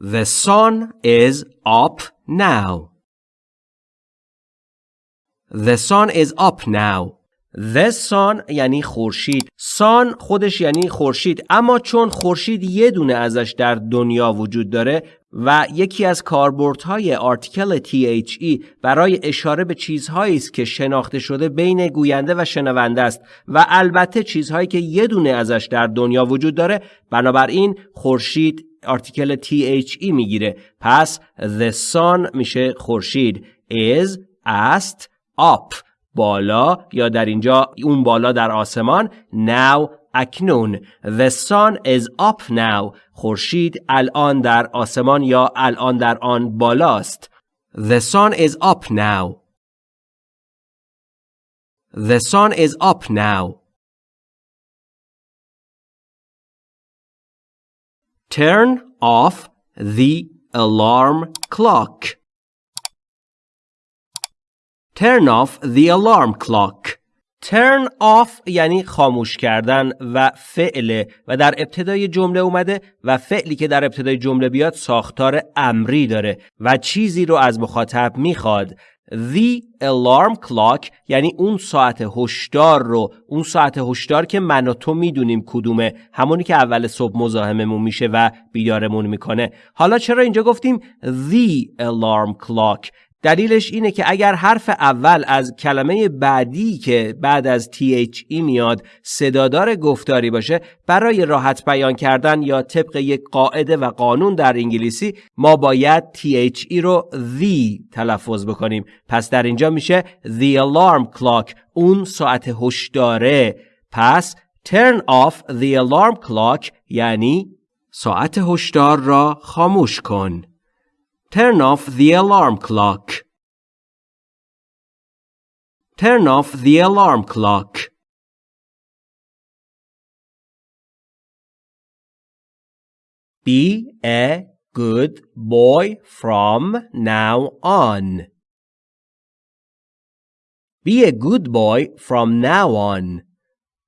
The sun is up now. The sun is up now. The sun یعنی خورشید. sun خودش یعنی خورشید اما چون خورشید یه دونه ازش در دنیا وجود داره و یکی از کاربردهای آرتیکل THE برای اشاره به چیزهایی است که شناخته شده بین گوینده و شنونده است و البته چیزهایی که یه دونه ازش در دنیا وجود داره بنابراین خورشید آرتیکل THE می‌گیره. پس the sun میشه خورشید is است up بالا یا در اینجا اون بالا در آسمان now اکنون The sun is up now خورشید الان در آسمان یا الان در آن بالاست The sun is up now The sun is up now Turn off the alarm clock Turn off the alarm clock. Turn off یعنی خاموش کردن و فعله و در ابتدای جمله اومده و فعلی که در ابتدای جمله بیاد ساختار امری داره و چیزی رو از مخاطب می‌خواد. The alarm clock یعنی اون ساعت هشدار رو اون ساعت هشدار که من و تو می‌دونیم کدومه همونی که اول صبح مزاحممون میشه و بیدارمون می‌کنه حالا چرا اینجا گفتیم the alarm clock دلیلش اینه که اگر حرف اول از کلمه بعدی که بعد از THE میاد صدادار گفتاری باشه برای راحت بیان کردن یا طبق یک قاعده و قانون در انگلیسی ما باید THE رو the تلفظ بکنیم. پس در اینجا میشه the alarm clock اون ساعت هشداره. پس turn off the alarm clock یعنی ساعت هشدار را خاموش کن. Turn off the alarm clock. Turn off the alarm clock. Be a good boy from now on. Be a good boy from now on.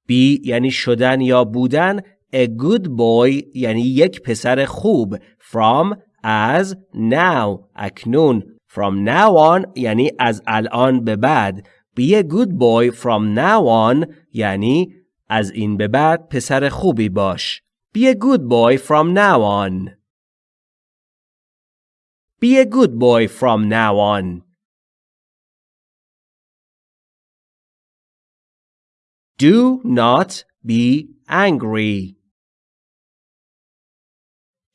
Be یعنی شدن یا بودن A good boy یعنی یک پسر خوب From as now اکنون from now on یعنی از الان به بعد be a good boy from now on یعنی از این به بعد پسر خوبی باش be a good boy from now on be a good boy from now on do not be angry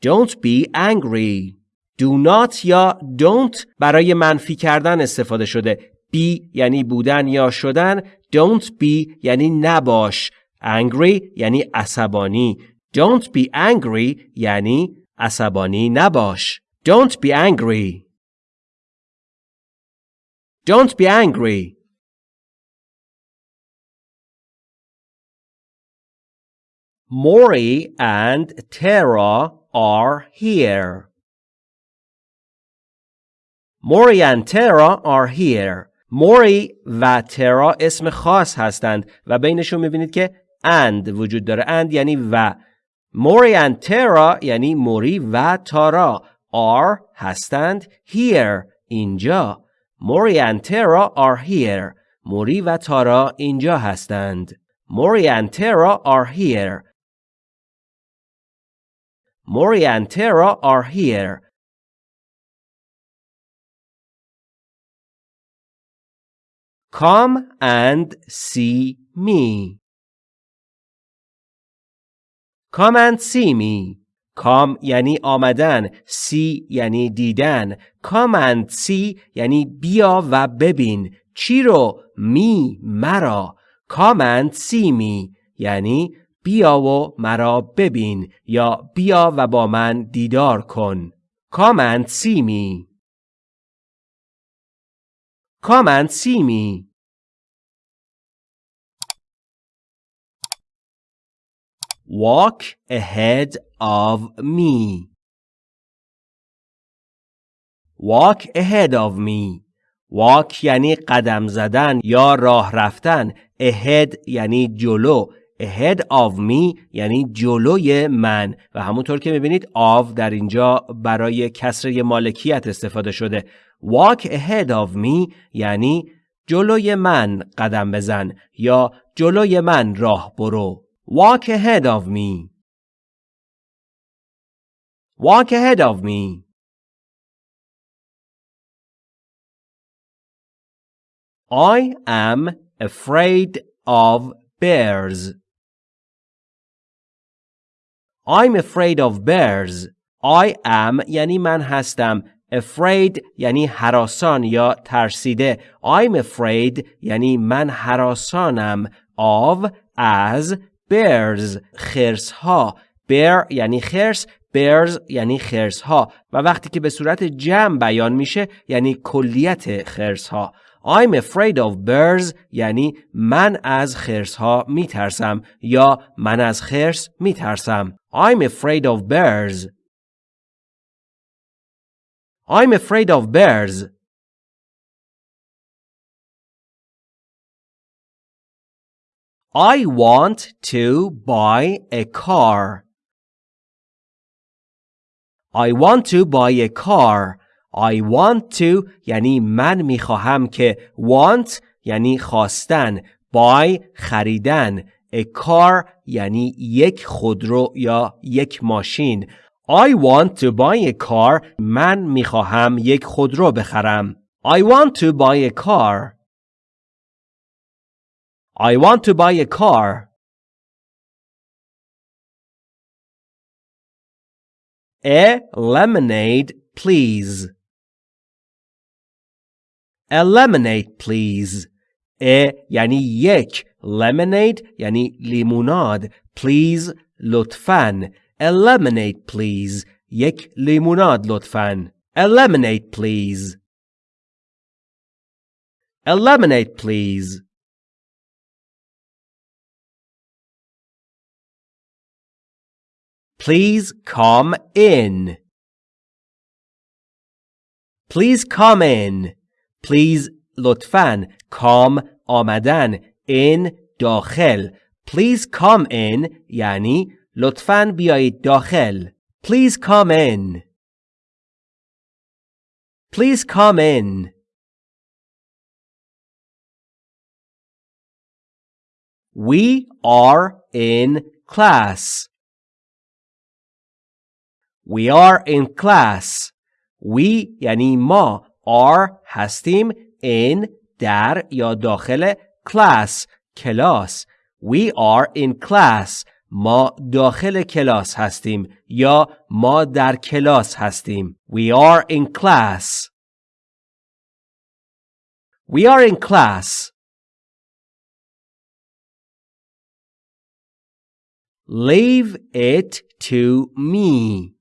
Don't be angry. Do not یا don't برای منفی کردن استفاده شده. be یعنی بودن یا شدن. Don't be یعنی نباش. Angry یعنی عصبانی. Don't be angry یعنی عصبانی نباش. Don't be angry. Don't be angry. Maury and Tara are here. Mori and Tara are here. موری و ترا اسم خاص هستند و بینشون می‌بینید که and وجود داره. And یعنی و. موری and ترا یعنی موری و تارا are هستند here اینجا. موری and ترا are here. موری و تارا اینجا هستند. موری and ترا are here. Mori and Tara are here. Come and see me. Come and see me. Come یعنی آمدن. See یعنی دیدن. Come and see یعنی بیا و ببین. چی رو؟ می مرا. Come and see me یعنی بیا و مرا ببین یا بیا و با من دیدار کن. Come and see me. Come and see me. Walk ahead of me. Walk ahead of me. Walk یعنی قدم زدن یا راه رفتن. Ahead یعنی جلو. Ahead of me یعنی جلوی من. و همونطور که می‌بینید of در اینجا برای کسر مالکیت استفاده شده. Walk ahead of me یعنی جلوی من قدم بزن یا جلوی من راه برو. Walk ahead of me. Walk ahead of me. I am afraid of bears. I'm afraid of bears. I am یعنی من هستم. Afraid یعنی حراسان یا ترسیده. I'm afraid یعنی من حراسانم. Of as bears خرس ها. bear یعنی خرس bears یعنی خرس ها و وقتی که به صورت جمع بیان میشه یعنی کلیت خرس ها I'm afraid of bears یعنی من از خرس ها می ترسم یا من از خرس می ترسم. I'm afraid of bears. I'm afraid of bears. I want to buy a car. I want to buy a car. I want to یعنی من می‌خواهم که want یعنی خواستن buy خریدن a car یعنی یک خودرو یا یک ماشین I want to buy a car من می‌خواهم یک خودرو بخرم I want to buy a car I want to buy a car A lemonade please A lemonade please. ا یعنی یک lemonade یعنی لیموناد please لطفاً A lemonade please یک لیموناد لطفاً A lemonade please A lemonade please Please come in Please come in Please لطفاً come آمدن in داخل Please come in یعنی لطفاً بیایید داخل Please come in Please come in We are in class. We are in class. We یعنی ما are هستیم in در یا داخل class کلاس We are in class ما داخل کلاس هستیم یا ما در کلاس هستیم We are in class We are in class Leave it to me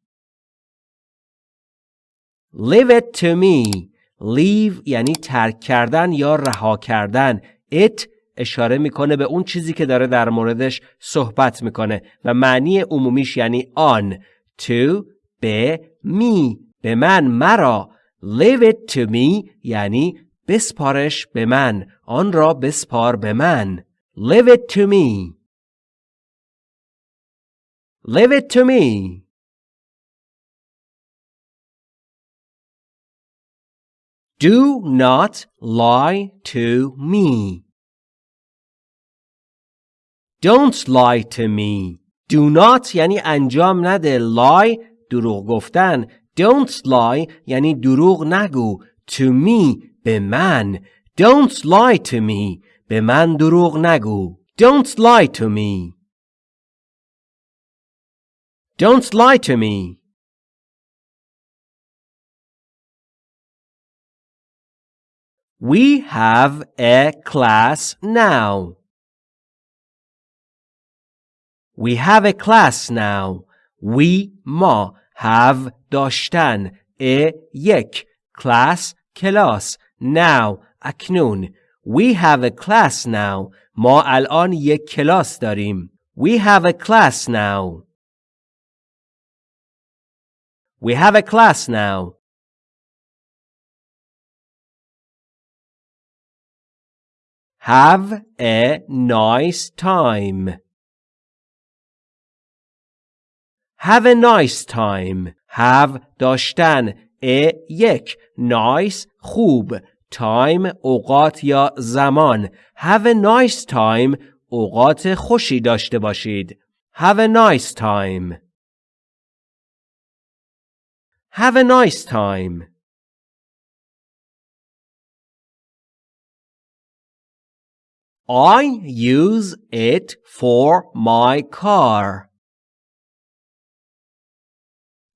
Leave it to me Leave یعنی ترک کردن یا رها کردن. It اشاره می‌کنه به اون چیزی که داره در موردش صحبت می‌کنه و معنی عمومیش یعنی آن. To به می به من مرا. Leave it to me یعنی بسپارش به من. آن را بسپار به من. Leave it to me. Leave it to me. Do not lie to me. Don't lie to me. Do not یعنی انجام نده. Lie دروغ گفتن. Don't lie یعنی دروغ نگو. To me به من. Don't lie to me. به من دروغ نگو. Don't lie to me. Don't lie to me. We have a class now. We have a class now. We ما have داشتن a یک class کلاس now اکنون We have a class now. ما الان یک کلاس داریم. We have a class now. We have a class now. Have a nice time. Have a nice time. Have داشتن. A یک. Nice خوب. Time اوقات یا زمان. Have a nice time. اوقات خوشی داشته باشید. Have a nice time. Have a nice time. I use it for my car.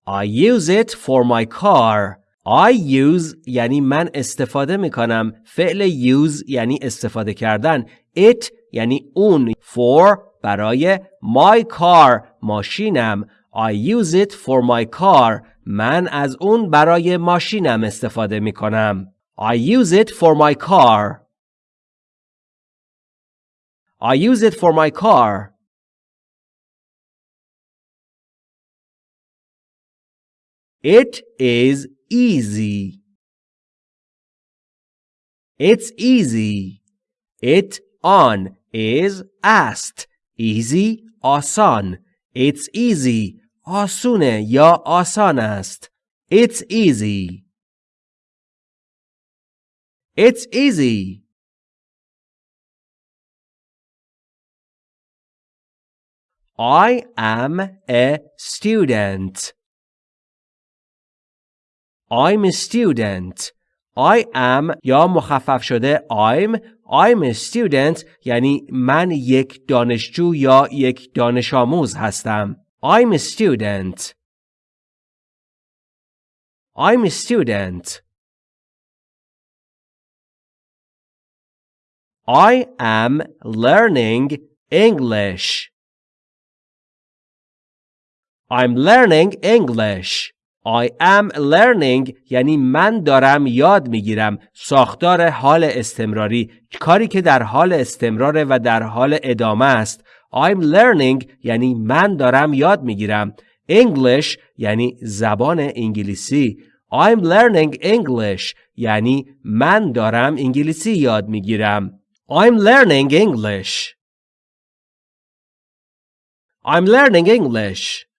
I use it for my car. I use یعنی من استفاده می کنم. فعل use یعنی استفاده کردن. It یعنی اون. For برای my car ماشینم. I use it for my car. من از اون برای ماشینم استفاده می کنم. I use it for my car. I use it for my car. It is easy. It's easy. It on is asked. Easy آسان. It's easy. آسونه یا آسان است. It's easy. It's easy. I am a student. I'm a student. I am یا مخفف شده I'm I'm a student یعنی من یک دانشجو یا یک دانش آموز هستم. I'm a student. I'm a student. I am learning English. I'm learning English. I am learning یعنی من دارم یاد می‌گیرم. ساختار حال استمراری. کاری که در حال استمراره و در حال ادامه است. I'm learning یعنی من دارم یاد می‌گیرم. English یعنی زبان انگلیسی. I'm learning English یعنی من دارم انگلیسی یاد می‌گیرم. I'm learning English. I'm learning English.